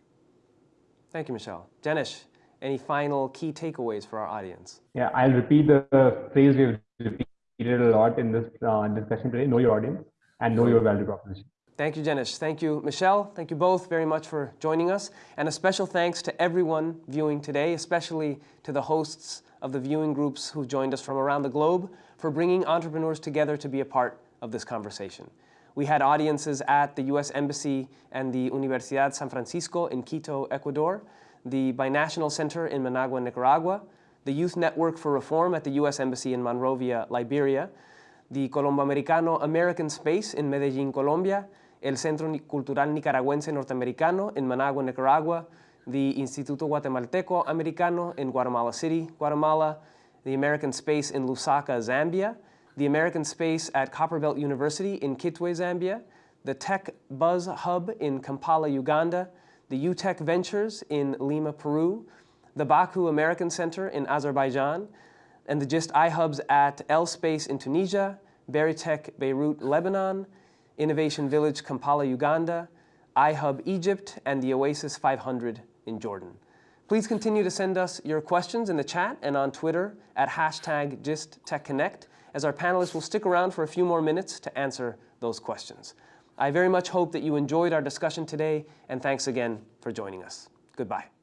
Speaker 1: Thank you, Michelle. Janesh, any final key takeaways for our audience?
Speaker 2: Yeah, I'll repeat the phrase we've repeated a lot in this uh, discussion today know your audience and know your value proposition.
Speaker 1: Thank you, Janesh. Thank you, Michelle. Thank you both very much for joining us. And a special thanks to everyone viewing today, especially to the hosts of the viewing groups who joined us from around the globe for bringing entrepreneurs together to be a part of this conversation. We had audiences at the U.S. Embassy and the Universidad San Francisco in Quito, Ecuador, the Binational Center in Managua, Nicaragua, the Youth Network for Reform at the U.S. Embassy in Monrovia, Liberia, the Colomboamericano American Space in Medellín, Colombia, el Centro Cultural Nicaragüense Norteamericano in Managua, Nicaragua, the Instituto Guatemalteco Americano in Guatemala City, Guatemala, the American Space in Lusaka, Zambia, the American Space at Copperbelt University in Kitwe, Zambia, the Tech Buzz Hub in Kampala, Uganda, the UTEC Ventures in Lima, Peru, the Baku American Center in Azerbaijan, and the GIST iHubs at L Space in Tunisia, Berytech Beirut, Lebanon, Innovation Village Kampala, Uganda, iHub Egypt, and the Oasis 500 in Jordan. Please continue to send us your questions in the chat and on Twitter at hashtag GistTechConnect, as our panelists will stick around for a few more minutes to answer those questions. I very much hope that you enjoyed our discussion today, and thanks again for joining us. Goodbye.